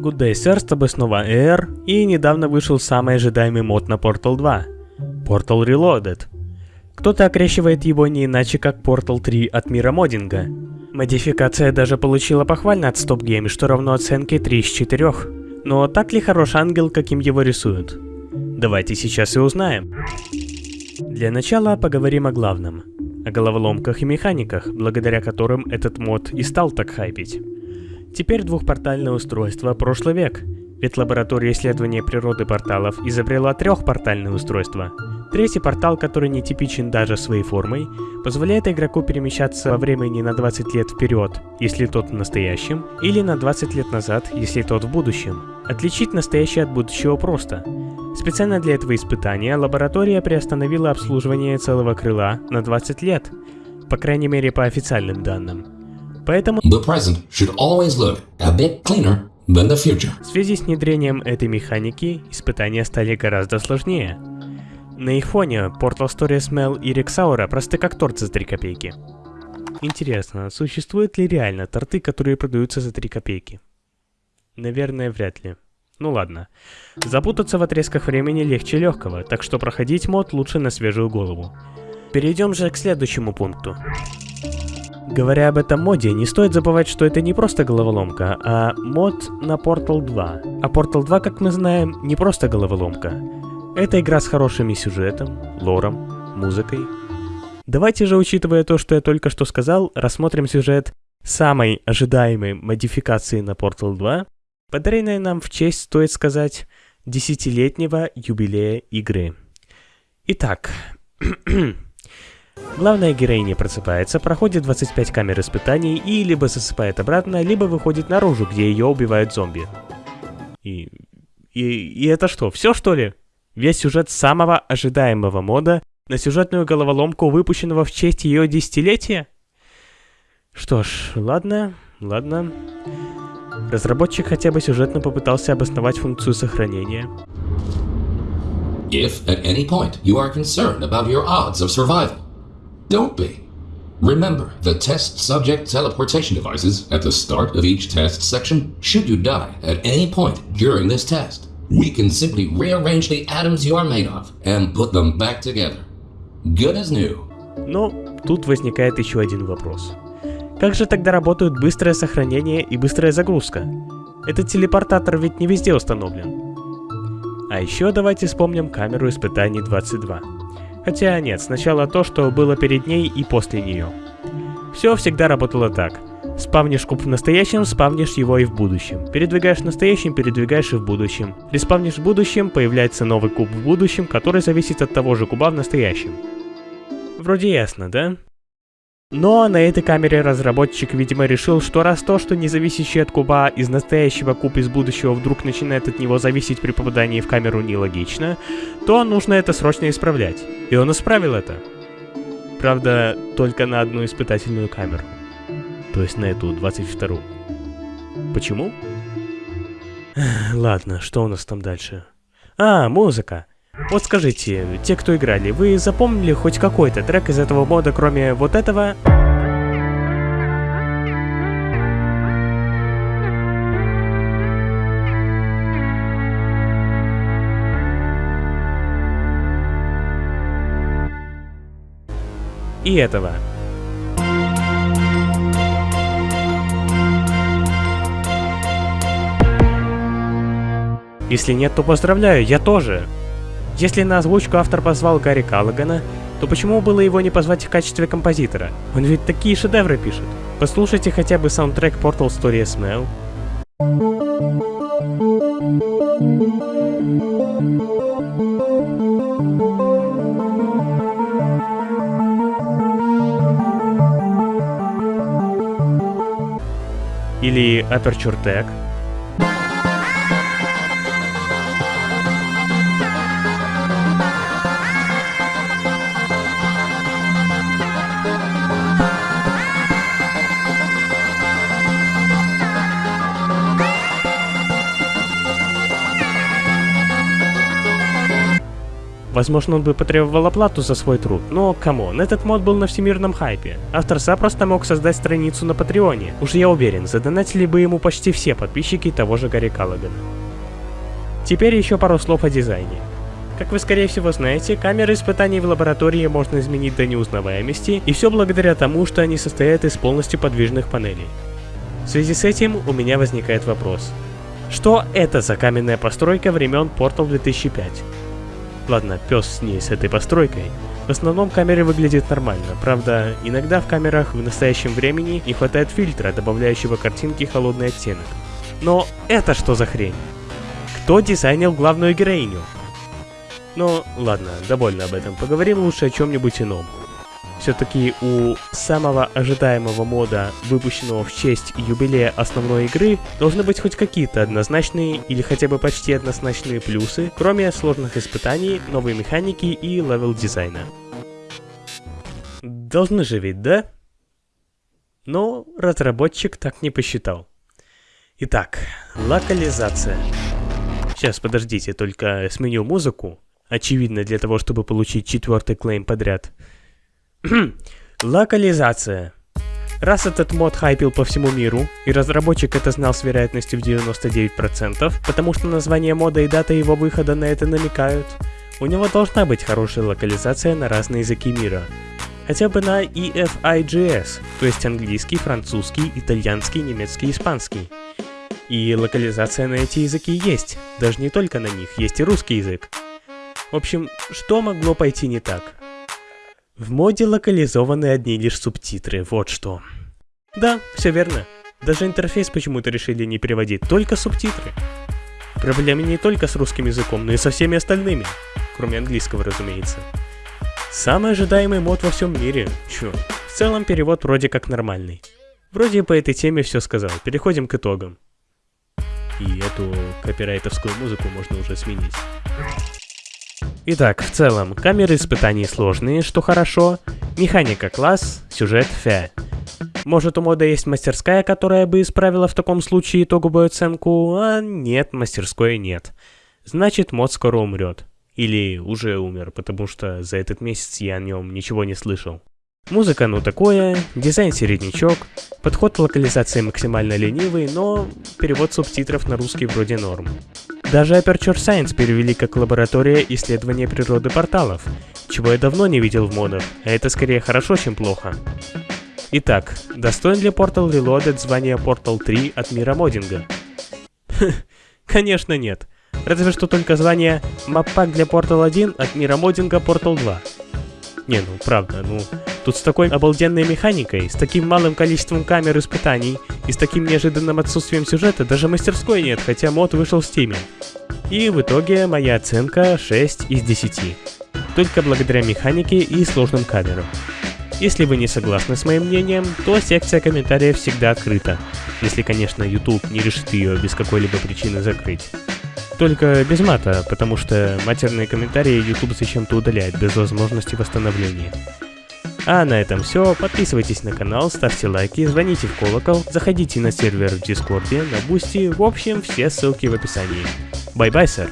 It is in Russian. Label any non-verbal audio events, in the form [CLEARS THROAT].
Good Day Sir, с тобой снова Air, и недавно вышел самый ожидаемый мод на Portal 2. Portal Reloaded. Кто-то окрещивает его не иначе как Portal 3 от мира моддинга. Модификация даже получила похвально от Stop Game, что равно оценке 3 из 4. Но так ли хорош ангел, каким его рисуют? Давайте сейчас и узнаем. Для начала поговорим о главном. О головоломках и механиках, благодаря которым этот мод и стал так хайпить. Теперь двухпортальное устройство – прошлый век, ведь лаборатория исследования природы порталов изобрела трехпортальное устройство. Третий портал, который не типичен даже своей формой, позволяет игроку перемещаться во времени на 20 лет вперед, если тот в настоящем, или на 20 лет назад, если тот в будущем. Отличить настоящее от будущего просто. Специально для этого испытания лаборатория приостановила обслуживание целого крыла на 20 лет, по крайней мере по официальным данным. Поэтому The present should always look a bit cleaner than the future. в связи с внедрением этой механики испытания стали гораздо сложнее. На их фоне Portal Stories Mel и Рексаура просты как торт за 3 копейки. Интересно, существуют ли реально торты, которые продаются за 3 копейки? Наверное, вряд ли. Ну ладно. Запутаться в отрезках времени легче легкого, так что проходить мод лучше на свежую голову. Перейдем же к следующему пункту. Говоря об этом моде, не стоит забывать, что это не просто головоломка, а мод на Portal 2. А Portal 2, как мы знаем, не просто головоломка. Это игра с хорошим сюжетом, лором, музыкой. Давайте же, учитывая то, что я только что сказал, рассмотрим сюжет самой ожидаемой модификации на Portal 2, подаренной нам в честь, стоит сказать, десятилетнего юбилея игры. Итак, [CLEARS THROAT] Главная героиня просыпается, проходит 25 камер испытаний и либо засыпает обратно, либо выходит наружу, где ее убивают зомби. И... И, и это что, все что ли? Весь сюжет самого ожидаемого мода на сюжетную головоломку, выпущенного в честь ее десятилетия? Что ж, ладно, ладно. Разработчик хотя бы сюжетно попытался обосновать функцию сохранения. If at any point you are concerned about your odds of survival, don't be. Remember the test subject teleportation devices at the start of each test section should you die at any point during this test. We can simply rearrange the atoms you are made of and put them back together. Good as new. Но тут возникает еще один вопрос. Как же тогда работают быстрое сохранение и быстрая загрузка? Этот телепортатор ведь не везде установлен. А еще давайте вспомним камеру испытаний 22. Хотя нет, сначала то, что было перед ней и после нее. Все всегда работало так. Спавнишь куб в настоящем, спавнишь его и в будущем. Передвигаешь в настоящем, передвигаешь и в будущем. Респавнишь в будущем, появляется новый куб в будущем, который зависит от того же куба в настоящем. Вроде ясно, да? Но на этой камере разработчик, видимо, решил, что раз то, что не зависящий от куба из настоящего куб из будущего вдруг начинает от него зависеть при попадании в камеру нелогично, то нужно это срочно исправлять. И он исправил это. Правда, только на одну испытательную камеру. То есть на эту 22-ю. Почему? Ладно, что у нас там дальше? А, музыка. Вот скажите, те, кто играли, вы запомнили хоть какой-то трек из этого мода, кроме вот этого? И этого. Если нет, то поздравляю, я тоже. Если на озвучку автор позвал Гарри Каллагана, то почему было его не позвать в качестве композитора? Он ведь такие шедевры пишет. Послушайте хотя бы саундтрек Portal Story Smell. Или Aperture Tag. Возможно, он бы потребовал оплату за свой труд, но, come on, этот мод был на всемирном хайпе. Автор запросто мог создать страницу на Патреоне. Уж я уверен, задонатили бы ему почти все подписчики того же Гарри Каллагана. Теперь еще пару слов о дизайне. Как вы скорее всего знаете, камеры испытаний в лаборатории можно изменить до неузнаваемости, и все благодаря тому, что они состоят из полностью подвижных панелей. В связи с этим у меня возникает вопрос. Что это за каменная постройка времен Portal 2005? Ладно, пес с ней, с этой постройкой. В основном камеры выглядят нормально, правда, иногда в камерах в настоящем времени не хватает фильтра, добавляющего картинке холодный оттенок. Но это что за хрень? Кто дизайнил главную героиню? Ну, ладно, довольно об этом, поговорим лучше о чем-нибудь ином. Все-таки у самого ожидаемого мода, выпущенного в честь юбилея основной игры, должны быть хоть какие-то однозначные или хотя бы почти однозначные плюсы, кроме сложных испытаний, новой механики и level дизайна. Должны же ведь, да? Но разработчик так не посчитал. Итак, локализация. Сейчас, подождите, только сменю музыку. Очевидно, для того, чтобы получить четвертый клейм подряд. [CLEARS THROAT] Локализация. Раз этот мод хайпил по всему миру, и разработчик это знал с вероятностью в 99%, потому что название мода и дата его выхода на это намекают, у него должна быть хорошая локализация на разные языки мира. Хотя бы на EFIGS, то есть английский, французский, итальянский, немецкий, испанский. И локализация на эти языки есть, даже не только на них, есть и русский язык. В общем, что могло пойти не так? В моде локализованы одни лишь субтитры, вот что. Да, все верно. Даже интерфейс почему-то решили не переводить, только субтитры. Проблемы не только с русским языком, но и со всеми остальными. Кроме английского, разумеется. Самый ожидаемый мод во всем мире. Чё, в целом перевод вроде как нормальный. Вроде по этой теме все сказал, переходим к итогам. И эту копирайтовскую музыку можно уже сменить. Итак, в целом, камеры испытаний сложные, что хорошо, механика класс, сюжет фе. Может у мода есть мастерская, которая бы исправила в таком случае итоговую оценку, а нет, мастерской нет. Значит, мод скоро умрет. Или уже умер, потому что за этот месяц я о нем ничего не слышал. Музыка ну такое, дизайн середнячок, подход локализации максимально ленивый, но перевод субтитров на русский вроде норм. Даже Aperture Science перевели как лаборатория исследования природы порталов, чего я давно не видел в модах, а это скорее хорошо, чем плохо. Итак, достоин ли Portal Reloaded звания Portal 3 от мира моддинга? Конечно нет. Разве что только звание Маппак для Portal 1 от мира моддинга Portal 2. Не, ну правда, ну Тут с такой обалденной механикой, с таким малым количеством камер испытаний и с таким неожиданным отсутствием сюжета даже мастерской нет, хотя мод вышел в стиме. И в итоге моя оценка 6 из 10. Только благодаря механике и сложным камерам. Если вы не согласны с моим мнением, то секция комментариев всегда открыта. Если, конечно, YouTube не решит ее без какой-либо причины закрыть. Только без мата, потому что матерные комментарии YouTube зачем-то удаляет без возможности восстановления. А на этом все. Подписывайтесь на канал, ставьте лайки, звоните в колокол, заходите на сервер в Дискорде, на Бусти, в общем, все ссылки в описании. Bye-bye, sir.